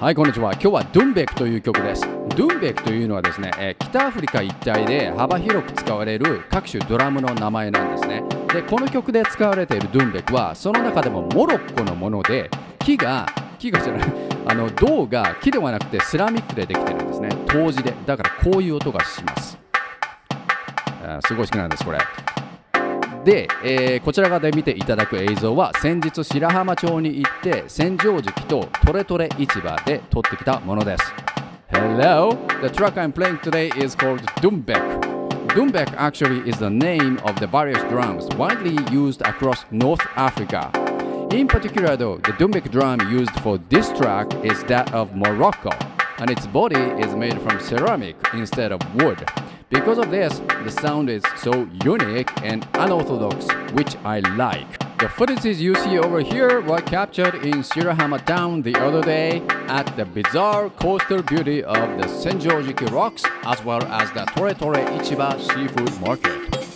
はいこんにちは。今日はドゥンベクという曲です。ドゥンベクというのはですね、え、北アフリカ一帯で幅広く使われる各種ドラムの名前なんですね。でこの曲で使われているドゥンベクはその中でもモロッコのもので木が木がじゃない あの銅が木ではなくてセラミックでできてるんですね。陶磁で。だからこういう音がします。すごい好きなんですこれ。で、えー、こちら側で見ていただく映像は先日白浜町に行って千畳敷とトレトレ市場で撮ってきたものです Hello, the track I'm playing today is called Dumbek Dumbek actually is the name of the various drums widely used across North Africa In particular though, the Dumbek drum used for this track is that of Morocco and its body is made from ceramic instead of wood Because of this, the sound is so unique and unorthodox, which I like. The footages you see over here were captured in Shirahama town the other day at the bizarre coastal beauty of the Senjojiki rocks as well as the Tore Tore Ichiba seafood market.